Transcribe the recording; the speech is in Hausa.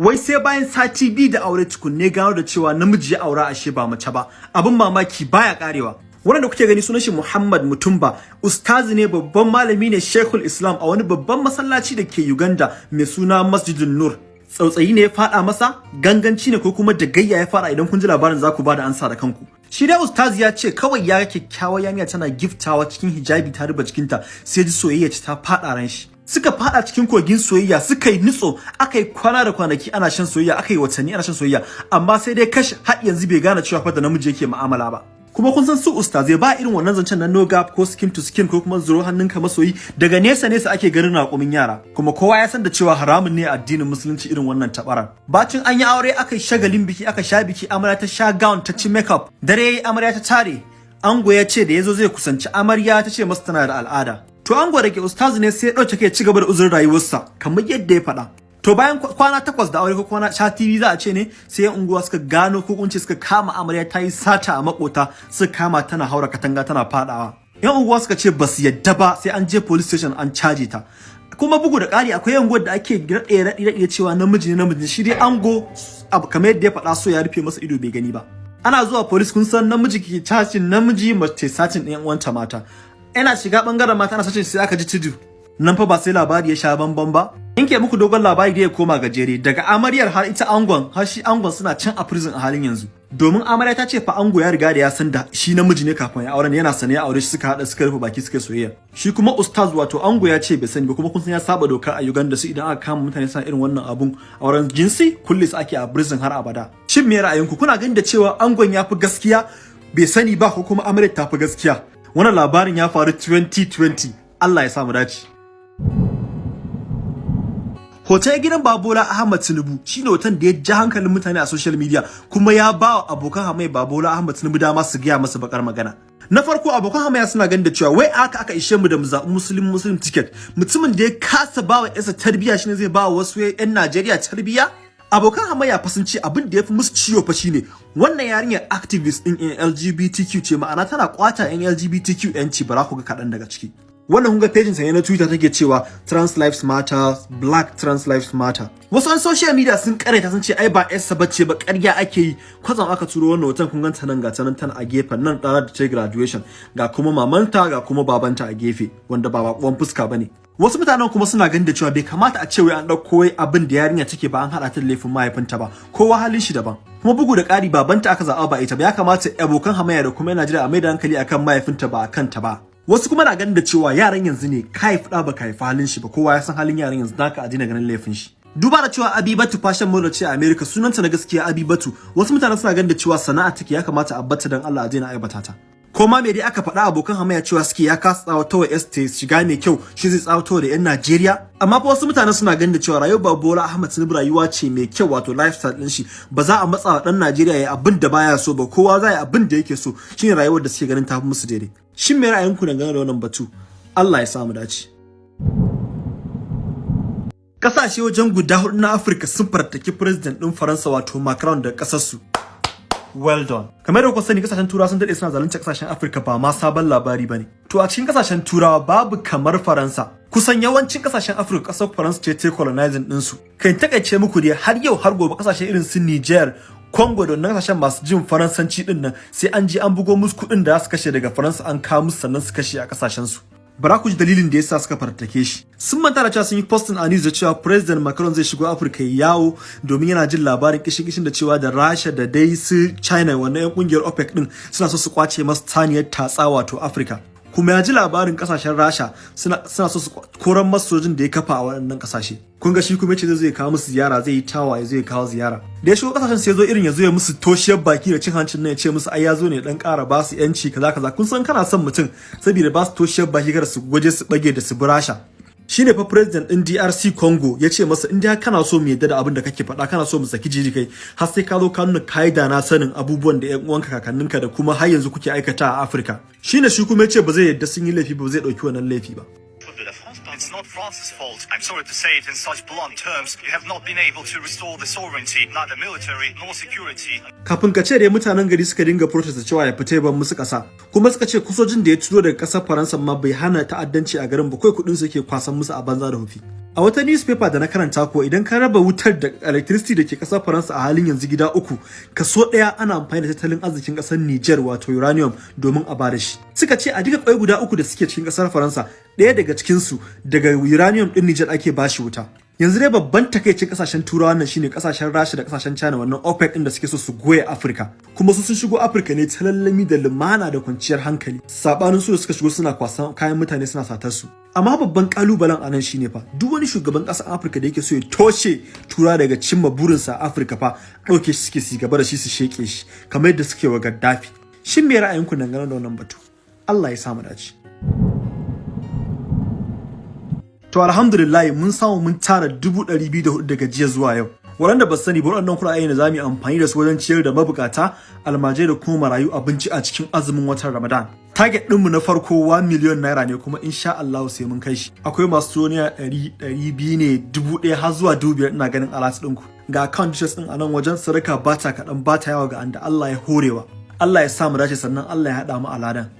Wai sai bayan sati biyu da aure tukunne gano da cewa namiji ya aura ashe ba mace ba. Abin mamaki baya karewa. Wannan da kuke gani sunan shi Muhammad Mutumba, ustazi ne babban malami ne Sheikhul Islam a wani babban masallaci da ke Uganda mai suna Masjidun Nur. Tsautsayi ne ya fada masa, ganganci ne ko kuma da gayya ya fada idan kun ji labarin za ku ba da ansa da kanku. Shi dai ustazi ya ce kawai ya ga kyakkyawar yamiya tana giftawa cikin hijabi ta ruba jikinta sai ji soyayya ta fada ran shi. Suka fada cikin kogin soyayya suka yi nutso aka yi kwana da kwanaki ana shan soyayya aka yi watanni ana shan soyayya. Amma sai dai kashi har yanzu bai gane cewa fa da namiji yake mu'amala ba. kuma kun san su ustazai ba irin wannan zancen na no gap ko skin to skin ko kuma zuro hannunka masoyi daga nesa nesa ake ganin raƙumin yara. Kuma kowa ya san da cewa haramun ne addinin musulunci irin wannan tabaran. Bacin an yi aure aka yi shagalin biki aka sha biki amarya ta sha gown ta ci makeup. Dare amarya ta tare. Ango ya ce da ya zo zai kusanci amarya ta ce masa tana da al'ada. To ango da ke ustazu ne sai ya ɗauke kai ci gaba da uzurin rayuwarsa kamar yadda ya faɗa To bayan kwana takwas da aure ko kwana sha TV za a ce ne sai yan unguwa suka gano ko kunce suka kama amarya ta yi sata a makota suka kama tana haura katanga tana fadawa. Yan unguwa suka ce ba su yadda ba sai an je police station an caje ta. Kuma bugu da ƙari akwai yan da ake raɗe raɗe cewa namiji ne namiji shi dai ango kamar yadda ya faɗa so ya rufe masa ido bai gani ba. Ana zuwa police kun san namiji ke cacin namiji mace sacin ɗayan uwanta mata. Yana shiga ɓangaren mata na sacin sai aka ji tudu. Nan fa ba sai labari ya sha bamban ba. Yanke muku dogon labari da ya koma gajere daga amaryar har ita angon har shi angon suna can a prison a halin yanzu. Domin amarya ta ce fa ango ya riga da ya san da shi namiji ne kafin ya auren yana sane ya aure shi suka hada suka rufe baki suka soyayya. Shi kuma ustaz wato ango ya ce bai sani ba kuma kun san ya saba doka a Uganda su idan aka kama mutane suna irin wannan abun auren jinsi kulle su ake a prison har abada. Shin me ra'ayinku kuna ganin da cewa angon ya fi gaskiya bai sani ba ko kuma amaryar ta fi gaskiya? Wannan labarin ya faru 2020 Allah ya samu dace. Hoton gidan Babola Ahmad Tinubu shine hoton da ya ji hankalin mutane a social media kuma ya ba wa abokan hamayya Babola Ahmad Tinubu dama su gaya masa bakar magana. Na farko abokan hamayya suna ganin da cewa wai aka aka ishe mu da mu zaɓi muslim muslim ticket mutumin da ya kasa ba wa yasa tarbiyya shine zai ba wa wasu 'yan Najeriya tarbiyya abokan hamayya fa sun ce abin da ya fi musu ciwo fa shine wannan yarinyar activist din LGBTQ ce ma'ana tana kwata yan LGBTQ yanci bara ku ga kaɗan daga ciki. Wannan kun ga pejin sa ne na Twitter take cewa trans lives matter black trans lives matter. Wasu an social media sun karanta sun ce ai ba yarsa bace ba ƙarya ake yi. Kwatsam aka turo wannan hoton kun ganta nan ga ta nan tana a gefen nan ɗana da ta graduation. Ga kuma mamanta ga kuma babanta a gefe wanda ba bakon fuska ba ne wasu mutanen kuma suna ganin da cewa bai kamata a ce wai an ɗauko abin da yarinya take ba an haɗa ta da laifin mahaifinta ba. Kowa halin shi daban. Kuma bugu da ƙari babanta aka zaɓa ba ita ba. Ya kamata abokan hamayya da kuma jira a mai da hankali akan mahaifinta ba akan ta ba. Wasu kuma na ganin da cewa yaran yanzu ne ka haifi ɗa baka haifi halin shi ba. Kowa ya san halin yaran yanzu naka a daina ganin laifin shi. Duba da cewa Abibatu fashion model ce a America. Sunanta na gaskiya Abibatu. Wasu mutanen suna ganin da cewa sana'a take ya kamata a batta dan Allah a daina aibata ta. Ko ma me dai aka faɗa abokan hamayya cewa suke ya kasa tsawatar wa ST shiga mai kyau shi zai tsawatar da 'yan Najeriya. Amma fa wasu mutane suna ganin da cewa rayuwar Bola Ahmed Tinubu rayuwa ce mai kyau wato lifestyle din shi. Ba za a matsa dan Najeriya ya abin da baya so ba kowa za ya abin da yake so. Shine rayuwar da suke ganin ta fi musu daidai. Shin me ra'ayinku dangane da wannan batu? Allah ya samu dace. Kasashe wajen guda huɗu na Afirka sun fartaki president din Faransa wato Macron da ƙasar su well done. Kamar da kuka sani ƙasashen turawa sun daɗe suna zalunta ƙasashen afirka ba ma sabon labari ba ne to a cikin ƙasashen turawa babu kamar faransa. Kusan yawancin ƙasashen afirka ƙasar faransa ce ta colonizing din su kai taƙaice muku dai har yau har gobe ƙasashe irin su niger Congo da ƙasashen masu jin faransanci ɗin nan sai an je an bugo musu kuɗin da za su kashe daga faransa an kawo musu sannan su kashe a ƙasashen su bara ku ji dalilin da yasa suka fartake shi. Sun manta da cewa sun yi posting a news da cewa president Macron zai shigo Afirka yawo domin yana jin labarin kishin kishin da cewa da Rasha da dai su China wannan yan ƙungiyar OPEC din suna so su ƙwace masa taniyar tatsa wato Afirka. Kuma ya ji labarin ƙasashen Rasha suna so su koran masojin da ya kafa a waɗannan ƙasashe. Kun ga shi kuma ya ce zai kawo musu ziyara zai yi tawaye zai kawo ziyara. Da ya shigo ƙasashen sai zo irin ya zo ya musu toshiyar baki da cin hancin nan ya ce musu ai ya zo ne dan ƙara ba su yanci kaza kaza. Kun san kana son mutum saboda ba su toshiyar baki kada su gwaje su bage da su burasha shine fa president din DRC Congo ya ce masa in dai kana so mu yadda da abin da kake faɗa kana so mu saki jiji kai har sai ka zo ka nuna kaida na sanin abubuwan da ƴan uwanka kakanninka da kuma har yanzu kuke aikata a Afirka. Shine shi kuma ya ce ba zai yadda sun yi laifi ba zai ɗauki wannan laifi ba. It's not France's fault. I'm sorry to say it in such blunt terms. You have not been able to restore the sovereignty, neither military nor security. Kafin ka ce dai mutanen gari suka dinga protest da cewa ya fita ban musu kasa. Kuma suka ce kusojin da ya turo daga ƙasar Faransa ma bai hana ta'addanci a garin ba kai kuɗin su yake kwasan musu a banza da hufi. A wata newspaper da na karanta ko idan ka raba wutar da electricity da ke ƙasar Faransa a halin yanzu gida uku, kaso ɗaya ana amfani da tattalin arzikin ƙasar Niger wato uranium domin a ba da shi. Suka ce a duka ƙwai guda uku da suke cikin ƙasar Faransa, ɗaya daga cikin su daga uranium ɗin Niger ake bashi wuta. Yanzu dai babban takaicin ƙasashen turawa nan shine ƙasashen Rasha da ƙasashen China wannan OPEC din da suke so su goye Afirka. Kuma su sun shigo Afirka ne ta lallami da lumana da kwanciyar hankali. Sabanin su da suka shigo suna kwasan kayan mutane suna satar su. Amma babban kalubalen a nan shine fa duk wani shugaban ƙasar Afirka da yake so ya toshe tura daga cimma burinsa a Afirka fa ɗauke shi suke su gaba da shi su sheke shi kamar yadda suke wa Gaddafi. Shin me ra'ayinku dangane da wannan batu? Allah ya samu dace. To alhamdulillah mun samu mun tara dubu ɗari biyu da huɗu daga jiya zuwa yau. Waɗanda ba sani ba waɗannan kuɗaɗe da za mu yi amfani da su wajen ciyar da mabukata, almajai da kuma marayu abinci a cikin azumin watan Ramadan. Target ɗinmu na farko 1 miliyon naira ne kuma insha Allah sai mun kai shi. Akwai masu toniya ɗari, ɗari biyu ne, dubu ɗaya har zuwa dubu biyar ina ganin alat ɗinku. Ga account details ɗin a nan wajen sadaka ba ta kaɗan ba ta yawa ga anda Allah ya horewa. Allah ya sa mu dace sannan Allah ya haɗa mu a ladan.